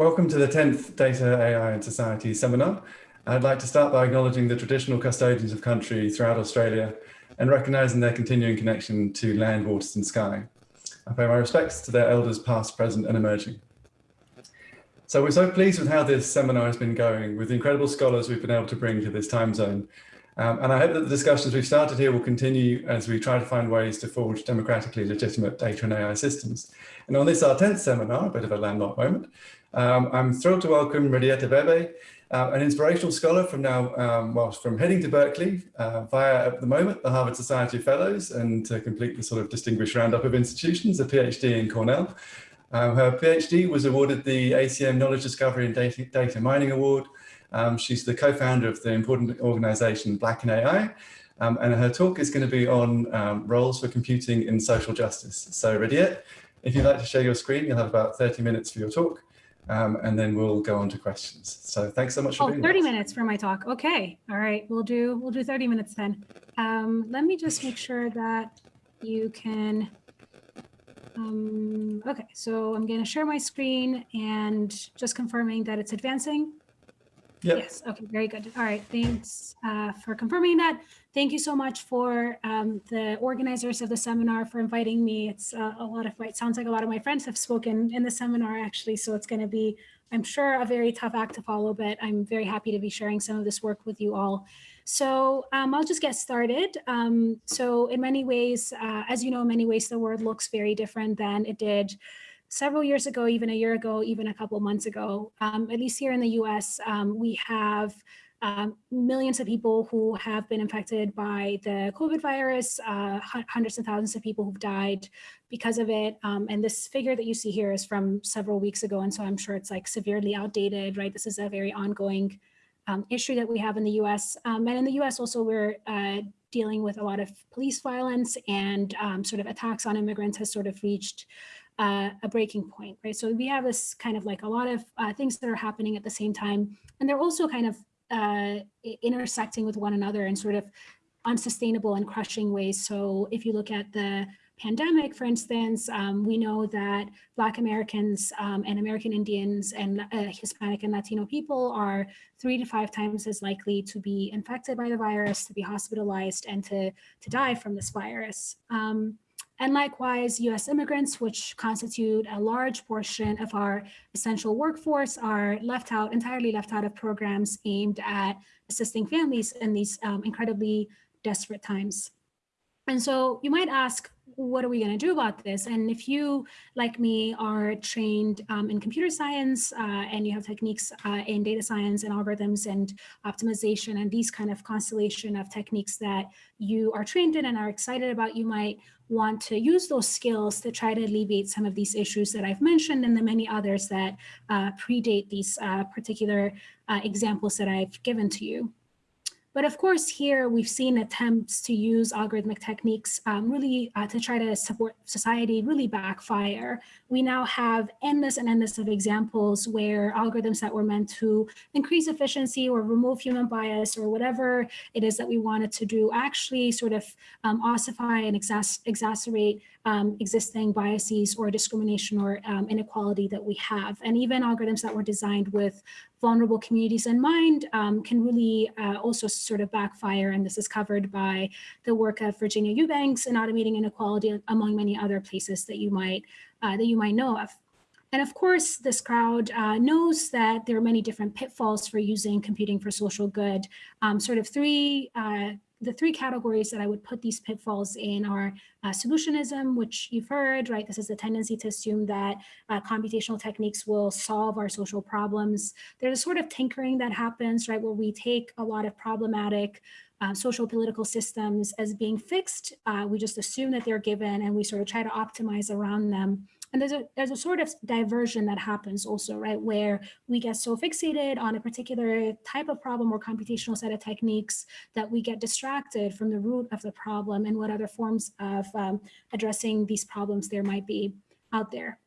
welcome to the 10th Data, AI and Society seminar. I'd like to start by acknowledging the traditional custodians of country throughout Australia and recognising their continuing connection to land, waters and sky. I pay my respects to their elders past, present and emerging. So we're so pleased with how this seminar has been going with the incredible scholars we've been able to bring to this time zone. Um, and I hope that the discussions we've started here will continue as we try to find ways to forge democratically legitimate data and AI systems. And on this, our 10th seminar, a bit of a landmark moment, um, I'm thrilled to welcome Rediet Abebe, uh, an inspirational scholar from now, um, well, from heading to Berkeley uh, via, at the moment, the Harvard Society Fellows, and to complete the sort of distinguished roundup of institutions, a PhD in Cornell. Um, her PhD was awarded the ACM Knowledge Discovery and Data, Data Mining Award. Um, she's the co-founder of the important organization Black in AI, um, and her talk is going to be on um, roles for computing in social justice. So Rediet, if you'd like to share your screen, you'll have about 30 minutes for your talk um, and then we'll go on to questions. So thanks so much for oh, being 30 minutes for my talk. Okay. All right. We'll do we'll do 30 minutes then. Um, let me just make sure that you can. Um, okay, so I'm going to share my screen and just confirming that it's advancing. Yep. Yes. Okay. Very good. All right. Thanks uh, for confirming that. Thank you so much for um, the organizers of the seminar for inviting me. It's uh, a lot of, it sounds like a lot of my friends have spoken in the seminar actually. So it's going to be, I'm sure, a very tough act to follow, but I'm very happy to be sharing some of this work with you all. So um, I'll just get started. Um, so in many ways, uh, as you know, in many ways, the world looks very different than it did several years ago, even a year ago, even a couple months ago, um, at least here in the US, um, we have um, millions of people who have been infected by the COVID virus, uh, hundreds of thousands of people who've died because of it. Um, and this figure that you see here is from several weeks ago. And so I'm sure it's like severely outdated, right? This is a very ongoing um, issue that we have in the US. Um, and in the US also, we're uh, dealing with a lot of police violence and sort of attacks on immigrants has sort of reached uh, a breaking point, right? So we have this kind of like a lot of uh, things that are happening at the same time, and they're also kind of uh, intersecting with one another in sort of unsustainable and crushing ways. So if you look at the pandemic, for instance, um, we know that Black Americans um, and American Indians and uh, Hispanic and Latino people are three to five times as likely to be infected by the virus, to be hospitalized, and to, to die from this virus. Um, and likewise, US immigrants, which constitute a large portion of our essential workforce, are left out, entirely left out of programs aimed at assisting families in these um, incredibly desperate times. And so you might ask, what are we going to do about this? And if you, like me, are trained um, in computer science uh, and you have techniques uh, in data science and algorithms and optimization and these kind of constellation of techniques that you are trained in and are excited about, you might want to use those skills to try to alleviate some of these issues that I've mentioned and the many others that uh, predate these uh, particular uh, examples that I've given to you. But of course, here we've seen attempts to use algorithmic techniques um, really uh, to try to support society really backfire. We now have endless and endless of examples where algorithms that were meant to increase efficiency or remove human bias or whatever it is that we wanted to do actually sort of um, ossify and exacerbate um, existing biases or discrimination or um, inequality that we have. And even algorithms that were designed with vulnerable communities in mind um, can really uh, also sort of backfire. And this is covered by the work of Virginia Eubanks in automating inequality, among many other places that you might uh, that you might know of. And of course, this crowd uh, knows that there are many different pitfalls for using computing for social good. Um, sort of three uh, the three categories that I would put these pitfalls in are uh, solutionism, which you've heard, right? This is the tendency to assume that uh, computational techniques will solve our social problems. There's a sort of tinkering that happens, right, where we take a lot of problematic uh, social political systems as being fixed. Uh, we just assume that they're given and we sort of try to optimize around them. And there's a, there's a sort of diversion that happens also, right, where we get so fixated on a particular type of problem or computational set of techniques that we get distracted from the root of the problem and what other forms of um, addressing these problems there might be out there.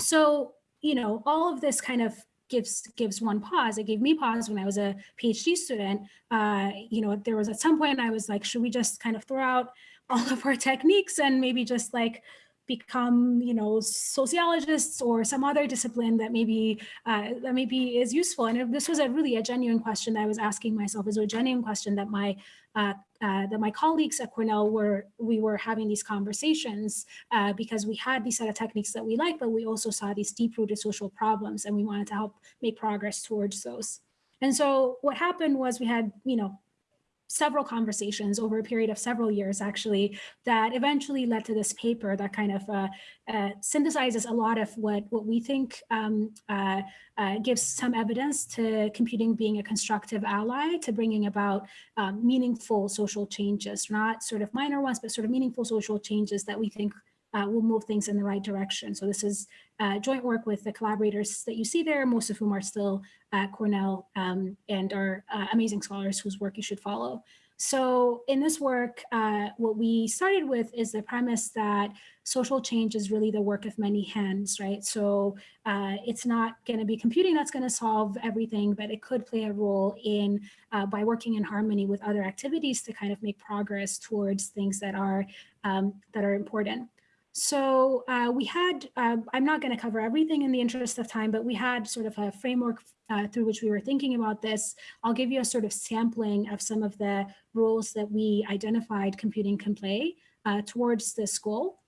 So, you know, all of this kind of gives gives one pause. It gave me pause when I was a PhD student. Uh, you know, there was at some point I was like, should we just kind of throw out all of our techniques and maybe just like become, you know, sociologists or some other discipline that maybe uh, that maybe is useful. And this was a really a genuine question that I was asking myself. Is a genuine question that my uh, uh, that my colleagues at Cornell were we were having these conversations uh, because we had these set of techniques that we like, but we also saw these deep-rooted social problems, and we wanted to help make progress towards those. And so what happened was we had, you know, several conversations over a period of several years, actually, that eventually led to this paper that kind of uh, uh, synthesizes a lot of what, what we think um, uh, uh gives some evidence to computing being a constructive ally to bringing about um, meaningful social changes, not sort of minor ones, but sort of meaningful social changes that we think will move things in the right direction. So this is uh, joint work with the collaborators that you see there, most of whom are still at Cornell um, and are uh, amazing scholars whose work you should follow. So in this work, uh, what we started with is the premise that social change is really the work of many hands, right? So uh, it's not going to be computing that's going to solve everything, but it could play a role in uh, by working in harmony with other activities to kind of make progress towards things that are um, that are important. So uh, we had, uh, I'm not going to cover everything in the interest of time, but we had sort of a framework uh, through which we were thinking about this. I'll give you a sort of sampling of some of the roles that we identified computing can play uh, towards this goal.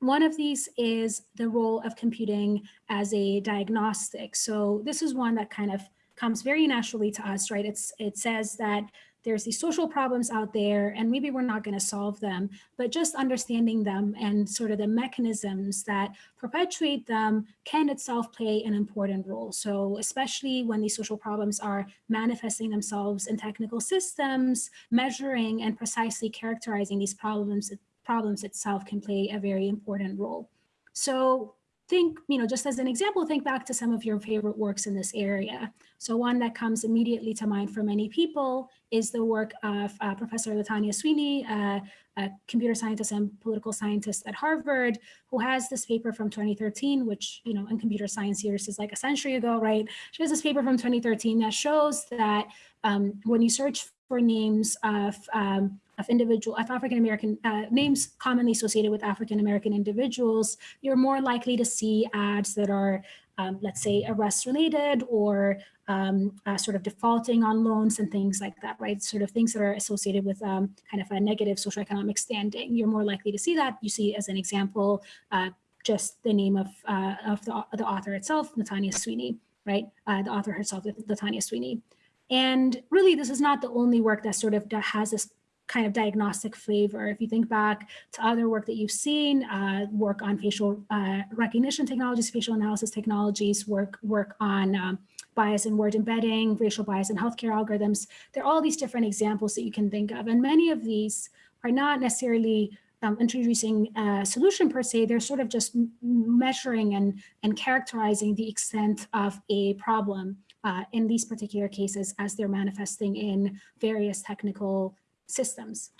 One of these is the role of computing as a diagnostic. So this is one that kind of comes very naturally to us, right? It's, it says that there's these social problems out there and maybe we're not going to solve them, but just understanding them and sort of the mechanisms that perpetuate them can itself play an important role. So especially when these social problems are manifesting themselves in technical systems, measuring and precisely characterizing these problems, problems itself can play a very important role. So think, you know, just as an example, think back to some of your favorite works in this area. So one that comes immediately to mind for many people is the work of uh, Professor Latanya Sweeney, uh, a computer scientist and political scientist at Harvard, who has this paper from 2013, which, you know, in computer science years is like a century ago, right? She has this paper from 2013 that shows that um, when you search for names of um, of individual of African American uh, names commonly associated with African American individuals, you're more likely to see ads that are, um, let's say, arrest related or um, uh, sort of defaulting on loans and things like that, right? Sort of things that are associated with um, kind of a negative socioeconomic standing. You're more likely to see that. You see, as an example, uh, just the name of uh, of the, the author itself, Latanya Sweeney, right? Uh, the author herself, Latanya Sweeney. And really, this is not the only work that sort of has this kind of diagnostic flavor. If you think back to other work that you've seen, uh, work on facial uh, recognition technologies, facial analysis technologies, work, work on um, bias in word embedding, racial bias in healthcare algorithms, there are all these different examples that you can think of. And many of these are not necessarily um, introducing a solution per se, they're sort of just measuring and, and characterizing the extent of a problem uh, in these particular cases as they're manifesting in various technical systems.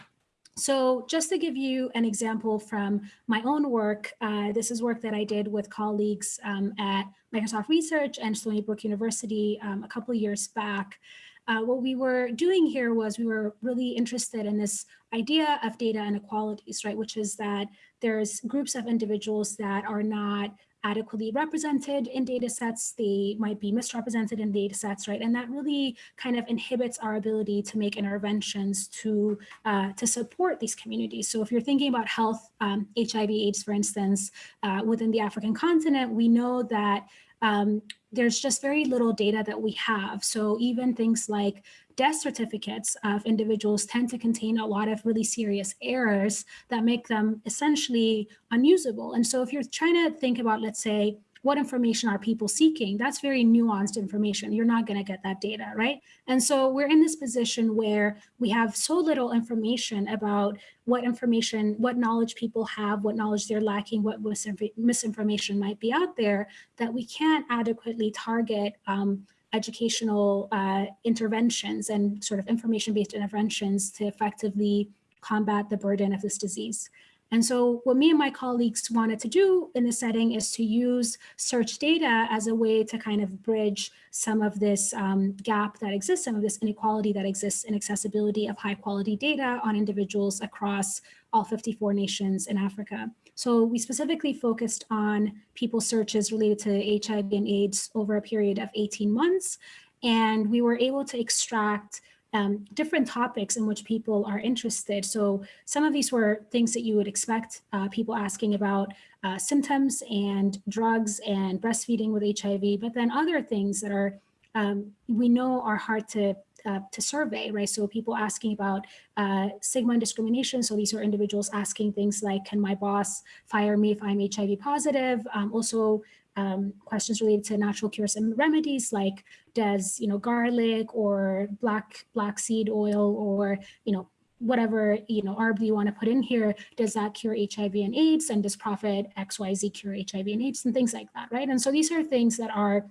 So just to give you an example from my own work, uh, this is work that I did with colleagues um, at Microsoft Research and Stony Brook University um, a couple years back. Uh, what we were doing here was we were really interested in this idea of data inequalities, right? Which is that there's groups of individuals that are not adequately represented in data sets, they might be misrepresented in data sets, right? And that really kind of inhibits our ability to make interventions to, uh, to support these communities. So if you're thinking about health, um, HIV AIDS, for instance, uh, within the African continent, we know that um, there's just very little data that we have. So even things like death certificates of individuals tend to contain a lot of really serious errors that make them essentially unusable. And so if you're trying to think about, let's say, what information are people seeking? That's very nuanced information. You're not going to get that data, right? And so we're in this position where we have so little information about what information, what knowledge people have, what knowledge they're lacking, what misinformation might be out there, that we can't adequately target um, educational uh, interventions and sort of information-based interventions to effectively combat the burden of this disease. And so what me and my colleagues wanted to do in this setting is to use search data as a way to kind of bridge some of this um, gap that exists, some of this inequality that exists in accessibility of high quality data on individuals across all 54 nations in Africa. So we specifically focused on people searches related to HIV and AIDS over a period of 18 months. And we were able to extract um, different topics in which people are interested. So some of these were things that you would expect uh, people asking about uh, symptoms and drugs and breastfeeding with HIV, but then other things that are um, we know are hard to uh, to survey, right? So people asking about uh, stigma and discrimination. So these are individuals asking things like, can my boss fire me if I'm HIV positive? Um, also um, questions related to natural cures and remedies like does you know garlic or black black seed oil or you know whatever you know herb you want to put in here does that cure hiv and aids and does profit xyz cure hiv and aids and things like that right and so these are things that are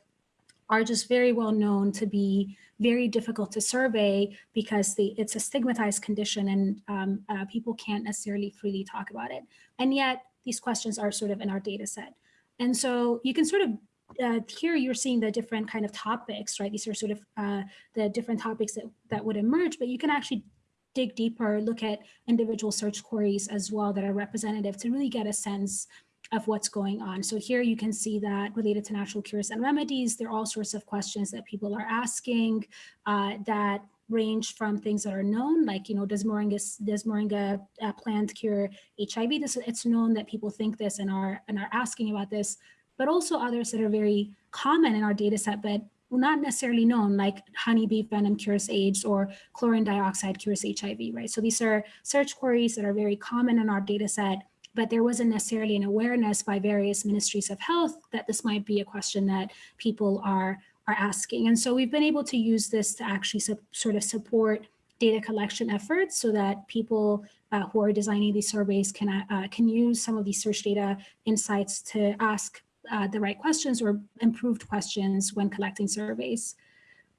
are just very well known to be very difficult to survey because the, it's a stigmatized condition and um, uh, people can't necessarily freely talk about it. And yet these questions are sort of in our data set. And so you can sort of uh, here you're seeing the different kind of topics, right? These are sort of uh, the different topics that, that would emerge, but you can actually dig deeper, look at individual search queries as well that are representative to really get a sense of what's going on. So here you can see that related to natural cures and remedies, there are all sorts of questions that people are asking uh, that range from things that are known, like, you know, does moringa, does moringa uh, plant cure HIV? This, it's known that people think this and are, and are asking about this, but also others that are very common in our data set, but not necessarily known, like honeybee venom cures AIDS or chlorine dioxide cures HIV, right? So these are search queries that are very common in our data set, but there wasn't necessarily an awareness by various ministries of health that this might be a question that people are are asking. And so we've been able to use this to actually sort of support data collection efforts so that people uh, who are designing these surveys can, uh, can use some of these search data insights to ask uh, the right questions or improved questions when collecting surveys.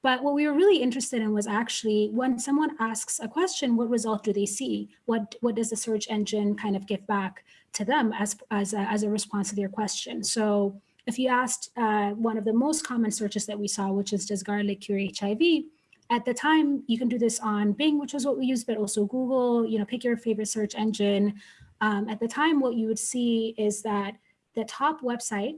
But what we were really interested in was actually when someone asks a question, what result do they see? What, what does the search engine kind of give back to them as, as, a, as a response to their question? So if you asked uh, one of the most common searches that we saw, which is does garlic cure HIV? At the time, you can do this on Bing, which was what we used, but also Google, you know, pick your favorite search engine. Um, at the time, what you would see is that the top website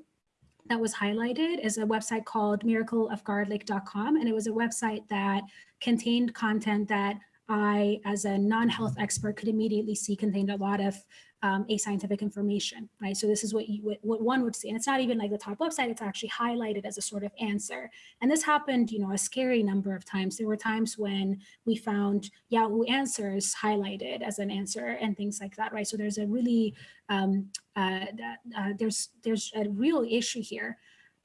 that was highlighted is a website called miracleofgarlic.com. And it was a website that contained content that I, as a non-health expert, could immediately see contained a lot of um, ascientific information, right? So this is what you what one would see, and it's not even like the top website; it's actually highlighted as a sort of answer. And this happened, you know, a scary number of times. There were times when we found Yahoo Answers highlighted as an answer and things like that, right? So there's a really um, uh, uh, there's there's a real issue here.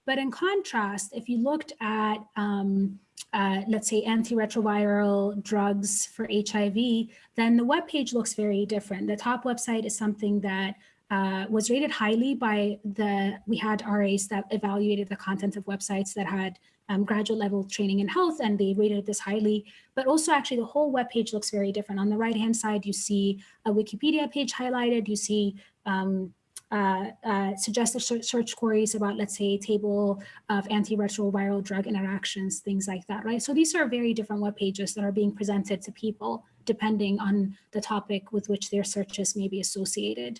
But in contrast, if you looked at um, uh, let's say antiretroviral drugs for HIV, then the web page looks very different. The top website is something that uh, was rated highly by the, we had RAs that evaluated the content of websites that had um, graduate level training in health and they rated this highly, but also actually the whole web page looks very different. On the right hand side, you see a Wikipedia page highlighted, you see um, uh, uh, suggested search queries about, let's say, a table of antiretroviral drug interactions, things like that, right? So these are very different web pages that are being presented to people depending on the topic with which their searches may be associated.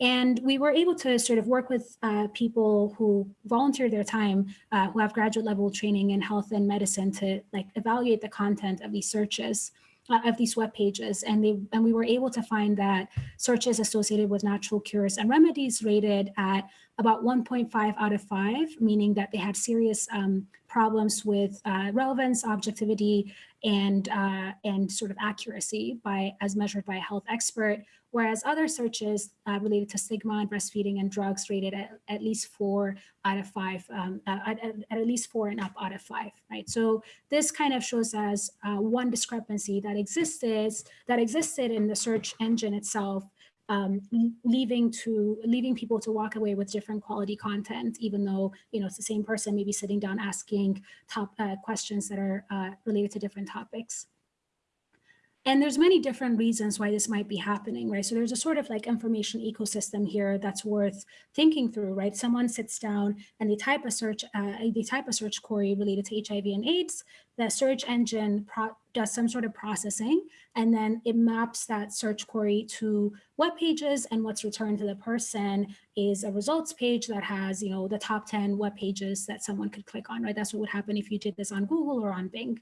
And we were able to sort of work with uh, people who volunteer their time, uh, who have graduate level training in health and medicine to like evaluate the content of these searches of these web pages. And, they, and we were able to find that searches associated with natural cures and remedies rated at about 1.5 out of 5, meaning that they had serious um, problems with uh, relevance, objectivity, and, uh, and sort of accuracy by as measured by a health expert, whereas other searches uh, related to stigma and breastfeeding and drugs rated at, at least four out of five, um, uh, at, at, at, least four and up out of five, right? So this kind of shows us uh, one discrepancy that existed, that existed in the search engine itself um, leaving to leaving people to walk away with different quality content, even though you know it's the same person maybe sitting down asking top uh, questions that are uh, related to different topics. And there's many different reasons why this might be happening, right? So there's a sort of like information ecosystem here that's worth thinking through, right? Someone sits down and they type a search, uh, they type a search query related to HIV and AIDS. The search engine does some sort of processing, and then it maps that search query to web pages. And what's returned to the person is a results page that has, you know, the top 10 web pages that someone could click on, right? That's what would happen if you did this on Google or on Bing.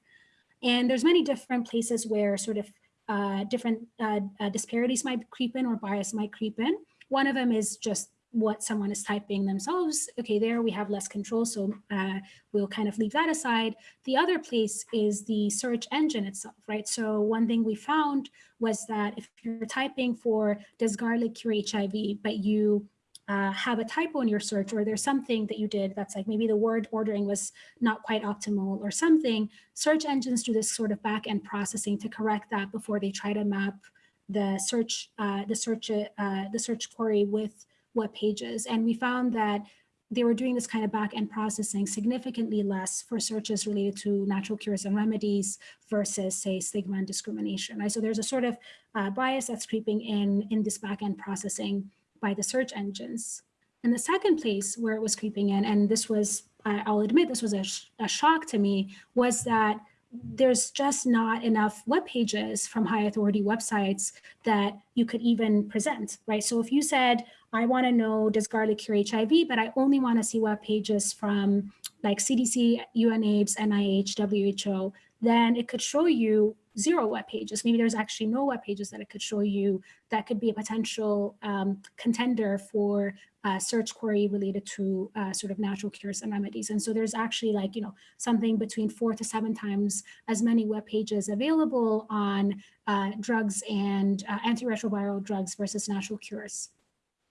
And there's many different places where sort of uh, different uh, uh, disparities might creep in or bias might creep in. One of them is just what someone is typing themselves. Okay, there we have less control, so uh, we'll kind of leave that aside. The other place is the search engine itself, right? So one thing we found was that if you're typing for does garlic cure HIV, but you uh, have a typo in your search or there's something that you did that's like maybe the word ordering was not quite optimal or something, search engines do this sort of back end processing to correct that before they try to map the search uh, the search uh, the search query with web pages. And we found that they were doing this kind of back end processing significantly less for searches related to natural cures and remedies versus say stigma and discrimination. Right? So there's a sort of uh, bias that's creeping in in this back end processing by the search engines. And the second place where it was creeping in, and this was, I'll admit this was a, sh a shock to me, was that there's just not enough web pages from high authority websites that you could even present, right? So if you said, I want to know, does garlic cure HIV, but I only want to see web pages from like CDC, UNAIDS, NIH, WHO, then it could show you zero web pages. Maybe there's actually no web pages that it could show you that could be a potential um, contender for a search query related to uh, sort of natural cures and remedies. And so there's actually like, you know, something between four to seven times as many web pages available on uh, drugs and uh, antiretroviral drugs versus natural cures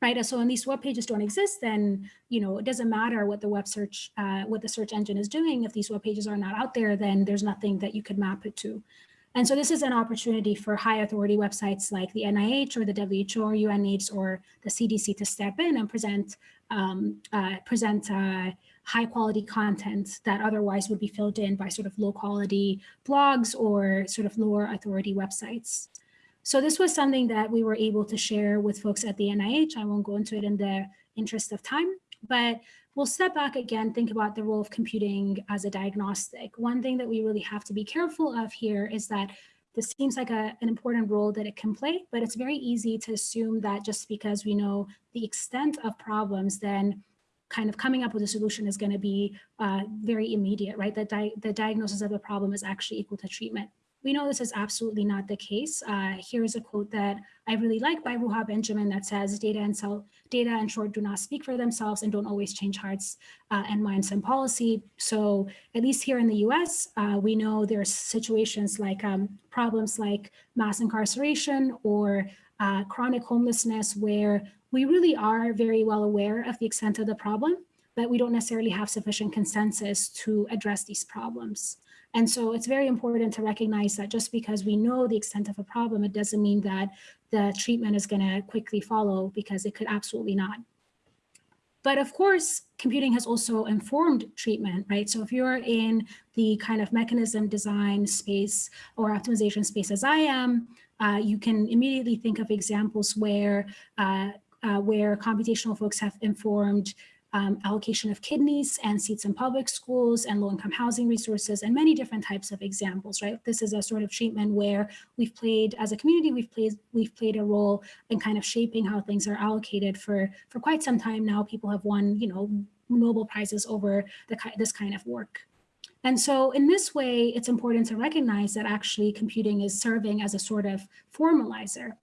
right? So when these web pages don't exist, then you know it doesn't matter what the web search, uh, what the search engine is doing. If these web pages are not out there, then there's nothing that you could map it to. And so this is an opportunity for high authority websites like the NIH or the WHO or UNAIDS or the CDC to step in and present um, uh, present uh, high quality content that otherwise would be filled in by sort of low quality blogs or sort of lower authority websites. So this was something that we were able to share with folks at the NIH. I won't go into it in the interest of time, but we'll step back again, think about the role of computing as a diagnostic. One thing that we really have to be careful of here is that this seems like a, an important role that it can play, but it's very easy to assume that just because we know the extent of problems, then kind of coming up with a solution is going to be uh, very immediate, right? That di the diagnosis of a problem is actually equal to treatment. We know this is absolutely not the case. Uh, here's a quote that I really like by Ruha Benjamin that says data and cell data in short do not speak for themselves and don't always change hearts uh, and minds and policy. So at least here in the US, uh, we know there are situations like um, problems like mass incarceration or uh, chronic homelessness where we really are very well aware of the extent of the problem, but we don't necessarily have sufficient consensus to address these problems. And so it's very important to recognize that just because we know the extent of a problem, it doesn't mean that the treatment is going to quickly follow because it could absolutely not. But of course, computing has also informed treatment, right? So if you're in the kind of mechanism design space or optimization space as I am, uh, you can immediately think of examples where uh, uh, where computational folks have informed um, allocation of kidneys and seats in public schools and low-income housing resources and many different types of examples, right? This is a sort of treatment where we've played, as a community, we've played we've played a role in kind of shaping how things are allocated for, for quite some time now. People have won, you know, Nobel Prizes over the, this kind of work. And so in this way, it's important to recognize that actually computing is serving as a sort of formalizer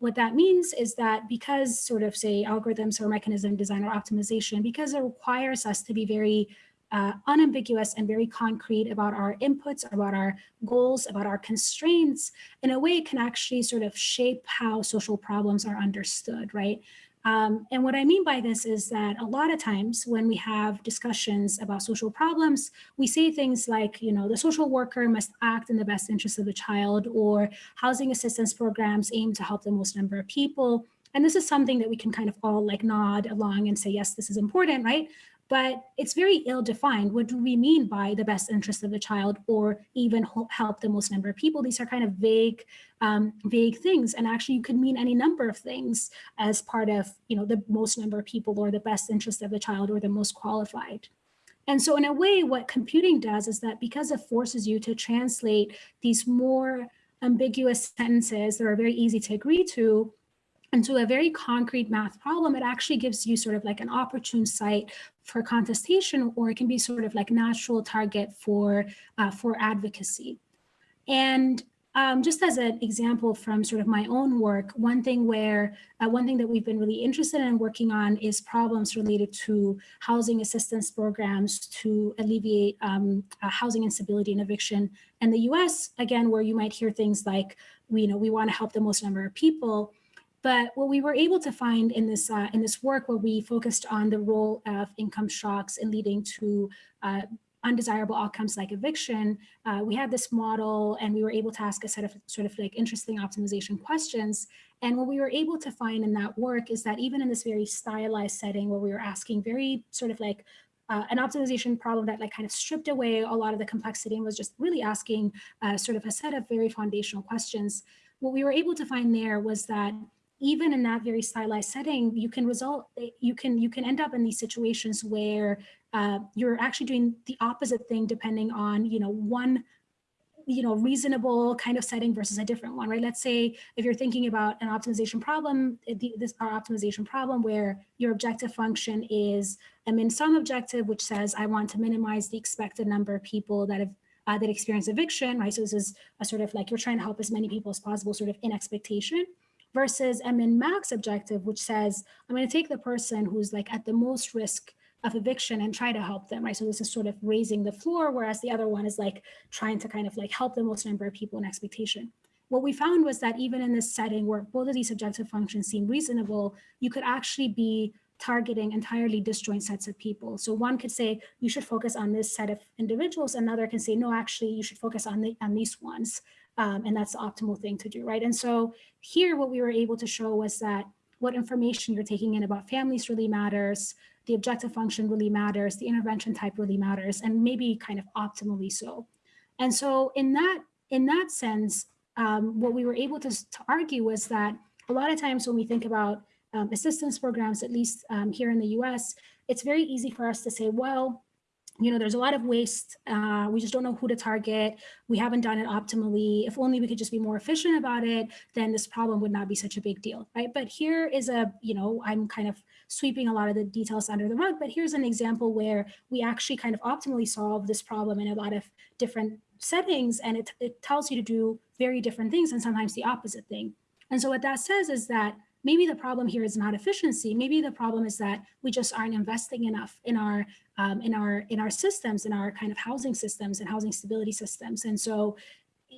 what that means is that because sort of say algorithms or mechanism design or optimization, because it requires us to be very uh, unambiguous and very concrete about our inputs, about our goals, about our constraints, in a way it can actually sort of shape how social problems are understood, right? Um, and what I mean by this is that a lot of times when we have discussions about social problems, we say things like, you know, the social worker must act in the best interest of the child or housing assistance programs aim to help the most number of people. And this is something that we can kind of all like nod along and say, yes, this is important, right? But it's very ill-defined. What do we mean by the best interest of the child or even help the most number of people? These are kind of vague, um, vague things. And actually you could mean any number of things as part of, you know, the most number of people or the best interest of the child or the most qualified. And so in a way, what computing does is that because it forces you to translate these more ambiguous sentences that are very easy to agree to into a very concrete math problem, it actually gives you sort of like an opportune site for contestation, or it can be sort of like natural target for, uh, for advocacy. And um, just as an example from sort of my own work, one thing where uh, one thing that we've been really interested in working on is problems related to housing assistance programs to alleviate um, uh, housing instability and eviction. In the US, again, where you might hear things like, we, you know, we want to help the most number of people, but what we were able to find in this uh, in this work where we focused on the role of income shocks in leading to uh, undesirable outcomes like eviction, uh, we had this model and we were able to ask a set of sort of like interesting optimization questions. And what we were able to find in that work is that even in this very stylized setting where we were asking very sort of like uh, an optimization problem that like kind of stripped away a lot of the complexity and was just really asking uh, sort of a set of very foundational questions. What we were able to find there was that even in that very stylized setting, you can result, you can you can end up in these situations where uh, you're actually doing the opposite thing depending on, you know, one you know, reasonable kind of setting versus a different one, right? Let's say if you're thinking about an optimization problem, this our optimization problem where your objective function is a min sum objective, which says I want to minimize the expected number of people that have uh, that experience eviction, right? So this is a sort of like you're trying to help as many people as possible, sort of in expectation versus a min max objective, which says, I'm going to take the person who's like at the most risk of eviction and try to help them, right? So this is sort of raising the floor, whereas the other one is like trying to kind of like help the most number of people in expectation. What we found was that even in this setting where both of these objective functions seem reasonable, you could actually be targeting entirely disjoint sets of people. So one could say you should focus on this set of individuals, another can say, no, actually you should focus on, the, on these ones. Um, and that's the optimal thing to do, right? And so here what we were able to show was that what information you're taking in about families really matters, the objective function really matters, the intervention type really matters, and maybe kind of optimally so. And so in that, in that sense, um, what we were able to, to argue was that a lot of times when we think about um, assistance programs, at least um, here in the US, it's very easy for us to say, well, you know, there's a lot of waste. Uh, we just don't know who to target. We haven't done it optimally. If only we could just be more efficient about it, then this problem would not be such a big deal, right? But here is a, you know, I'm kind of sweeping a lot of the details under the rug, but here's an example where we actually kind of optimally solve this problem in a lot of different settings, and it, it tells you to do very different things and sometimes the opposite thing. And so what that says is that maybe the problem here is not efficiency. Maybe the problem is that we just aren't investing enough in our um, in our in our systems, in our kind of housing systems and housing stability systems. And so,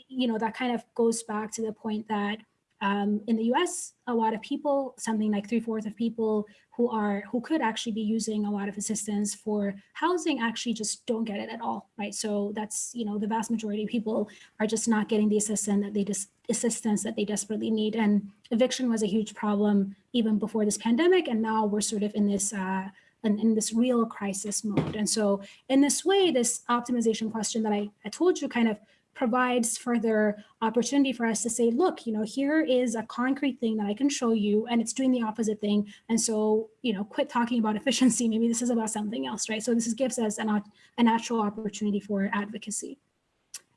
you know, that kind of goes back to the point that um, in the US, a lot of people, something like three fourths of people who are who could actually be using a lot of assistance for housing actually just don't get it at all, right? So that's, you know, the vast majority of people are just not getting the assistance that they just assistance that they desperately need. And eviction was a huge problem even before this pandemic. And now we're sort of in this uh, in, in, this real crisis mode. And so in this way, this optimization question that I, I told you kind of provides further opportunity for us to say, look, you know, here is a concrete thing that I can show you and it's doing the opposite thing. And so, you know, quit talking about efficiency. Maybe this is about something else, right? So this is, gives us an, a natural opportunity for advocacy.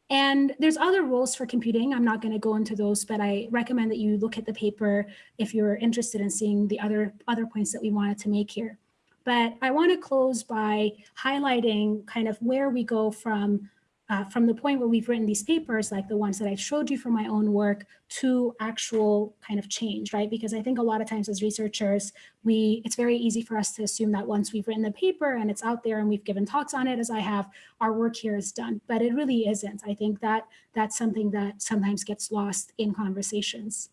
And there's other rules for computing. I'm not going to go into those, but I recommend that you look at the paper if you're interested in seeing the other, other points that we wanted to make here. But I want to close by highlighting kind of where we go from uh, from the point where we've written these papers, like the ones that I showed you from my own work, to actual kind of change, right? Because I think a lot of times as researchers, we it's very easy for us to assume that once we've written the paper and it's out there and we've given talks on it, as I have, our work here is done. But it really isn't. I think that that's something that sometimes gets lost in conversations.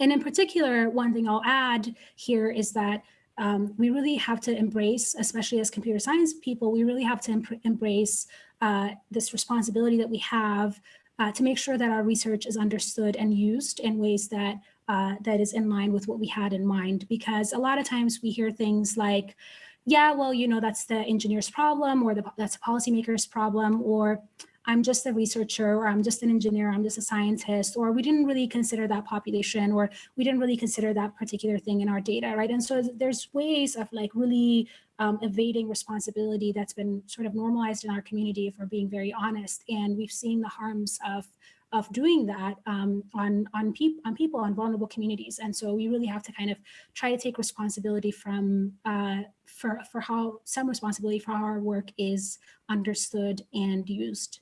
And in particular, one thing I'll add here is that um, we really have to embrace, especially as computer science people, we really have to embrace uh, this responsibility that we have uh, to make sure that our research is understood and used in ways that uh, that is in line with what we had in mind. Because a lot of times we hear things like, yeah, well, you know, that's the engineer's problem or the, that's a policymaker's problem or I'm just a researcher or I'm just an engineer, I'm just a scientist, or we didn't really consider that population or we didn't really consider that particular thing in our data, right? And so there's ways of like really um, evading responsibility that's been sort of normalized in our community if we're being very honest. And we've seen the harms of of doing that um, on on, on people on vulnerable communities. And so we really have to kind of try to take responsibility from uh, for for how some responsibility for how our work is understood and used.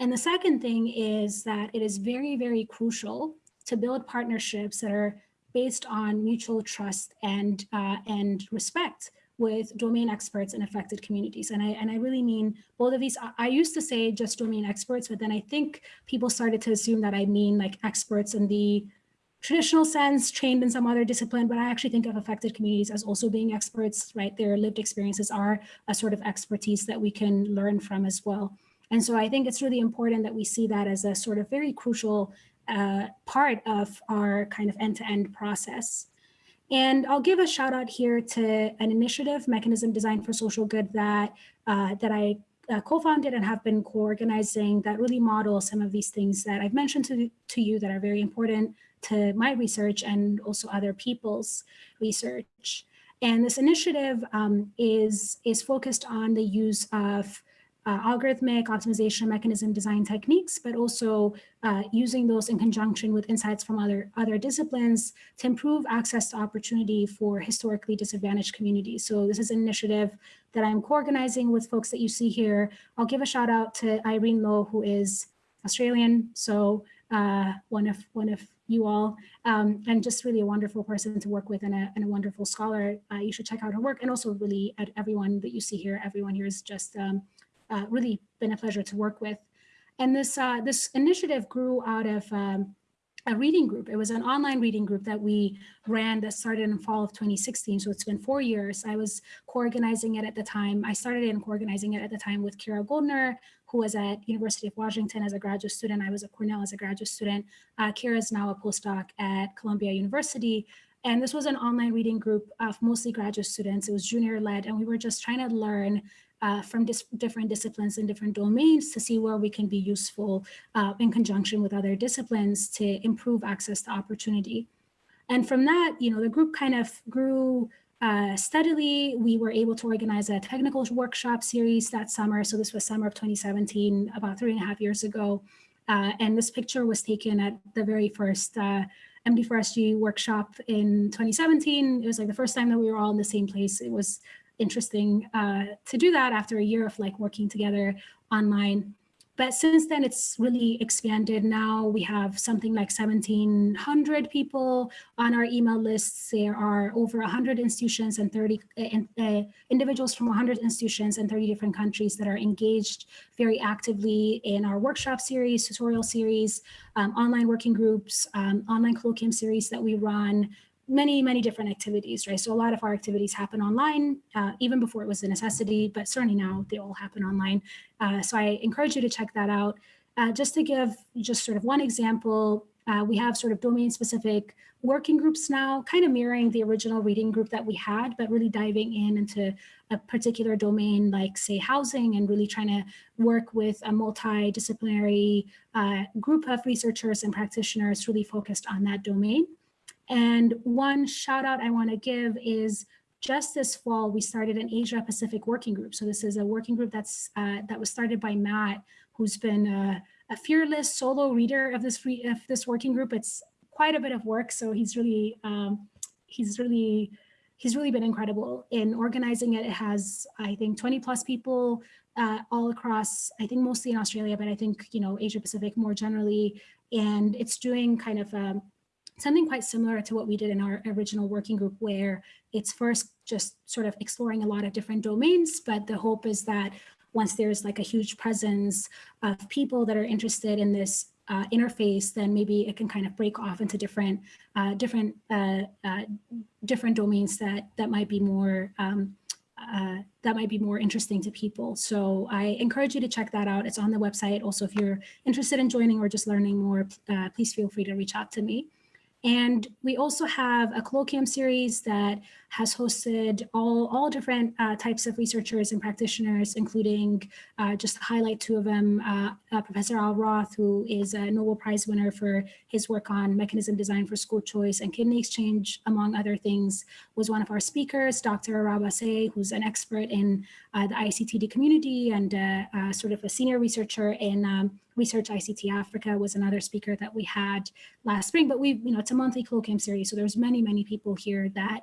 And the second thing is that it is very, very crucial to build partnerships that are based on mutual trust and uh, and respect with domain experts in affected communities. And I, and I really mean both of these. I, I used to say just domain experts, but then I think people started to assume that I mean like experts in the traditional sense, trained in some other discipline, but I actually think of affected communities as also being experts, right? Their lived experiences are a sort of expertise that we can learn from as well. And so I think it's really important that we see that as a sort of very crucial uh, part of our kind of end-to-end -end process. And I'll give a shout out here to an initiative, Mechanism Design for Social Good, that, uh, that I uh, co-founded and have been co-organizing that really model some of these things that I've mentioned to, to you that are very important to my research and also other people's research. And this initiative um, is, is focused on the use of uh, algorithmic optimization mechanism design techniques, but also uh, using those in conjunction with insights from other, other disciplines to improve access to opportunity for historically disadvantaged communities. So this is an initiative that I'm co-organizing with folks that you see here. I'll give a shout out to Irene Lo, who is Australian, so uh, one of one of you all, um, and just really a wonderful person to work with and a, and a wonderful scholar. Uh, you should check out her work, and also really at everyone that you see here. Everyone here is just um, uh, really been a pleasure to work with. And this, uh, this initiative grew out of um, a reading group. It was an online reading group that we ran that started in fall of 2016. So it's been four years. I was co-organizing it at the time. I started in co-organizing it at the time with Kira Goldner, who was at University of Washington as a graduate student. I was at Cornell as a graduate student. Uh, Kira is now a postdoc at Columbia University. And this was an online reading group of mostly graduate students. It was junior led, and we were just trying to learn uh, from dis different disciplines and different domains to see where we can be useful uh, in conjunction with other disciplines to improve access to opportunity. And from that, you know, the group kind of grew uh, steadily. We were able to organize a technical workshop series that summer. So this was summer of 2017, about three and a half years ago. Uh, and this picture was taken at the very first uh, MD4SG workshop in 2017. It was like the first time that we were all in the same place. It was interesting uh, to do that after a year of like working together online. But since then, it's really expanded. Now we have something like 1,700 people on our email lists. There are over 100 institutions and 30 uh, uh, individuals from 100 institutions and 30 different countries that are engaged very actively in our workshop series, tutorial series, um, online working groups, um, online colloquium series that we run, many, many different activities, right? So a lot of our activities happen online, uh, even before it was a necessity, but certainly now they all happen online. Uh, so I encourage you to check that out. Uh, just to give just sort of one example, uh, we have sort of domain specific working groups now, kind of mirroring the original reading group that we had, but really diving in into a particular domain like say housing and really trying to work with a multidisciplinary uh, group of researchers and practitioners really focused on that domain. And one shout out I want to give is just this fall, we started an Asia Pacific working group. So this is a working group that's uh, that was started by Matt, who's been a, a fearless solo reader of this free, of this working group. It's quite a bit of work, so he's really um, he's really he's really been incredible in organizing it. It has I think 20 plus people uh, all across. I think mostly in Australia, but I think you know Asia Pacific more generally, and it's doing kind of um, something quite similar to what we did in our original working group where it's first just sort of exploring a lot of different domains, but the hope is that once there's like a huge presence of people that are interested in this uh, interface, then maybe it can kind of break off into different uh, different uh, uh different domains that that might be more um, uh, that might be more interesting to people. So I encourage you to check that out. It's on the website. Also, if you're interested in joining or just learning more, uh, please feel free to reach out to me. And we also have a colloquium series that has hosted all, all different uh, types of researchers and practitioners, including uh, just to highlight two of them, uh, uh, Professor Al Roth, who is a Nobel Prize winner for his work on mechanism design for school choice and kidney exchange, among other things, was one of our speakers, Dr. Araba Sey, who's an expert in uh, the ICTD community and uh, sort of a senior researcher in um, Research ICT Africa was another speaker that we had last spring, but we, you know, it's a monthly colloquium series. So there's many, many people here that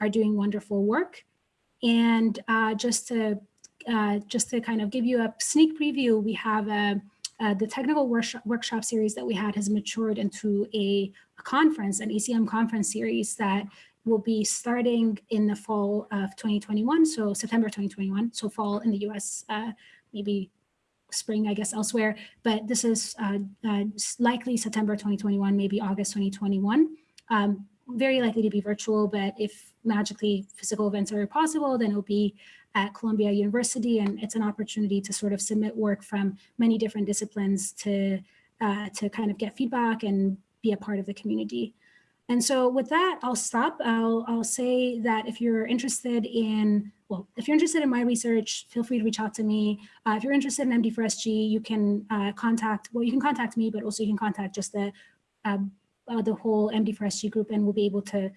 are doing wonderful work. And uh, just to uh, just to kind of give you a sneak preview, we have a, uh, the technical workshop, workshop series that we had has matured into a, a conference, an ACM conference series that will be starting in the fall of 2021, so September 2021, so fall in the US, uh, maybe spring, I guess, elsewhere, but this is uh, uh, likely September 2021, maybe August 2021. Um, very likely to be virtual, but if magically physical events are possible, then it'll be at Columbia University, and it's an opportunity to sort of submit work from many different disciplines to uh, to kind of get feedback and be a part of the community. And so with that, I'll stop. I'll, I'll say that if you're interested in, well, if you're interested in my research, feel free to reach out to me. Uh, if you're interested in MD4SG, you can uh, contact, well, you can contact me, but also you can contact just the, uh, uh the whole MD4SG group and we'll be able to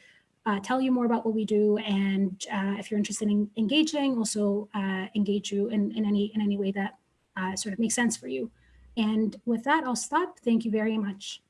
uh, tell you more about what we do. And uh, if you're interested in engaging, also engage you in, in, any, in any way that sort of makes sense for you. And with that, I'll stop. Thank you very much.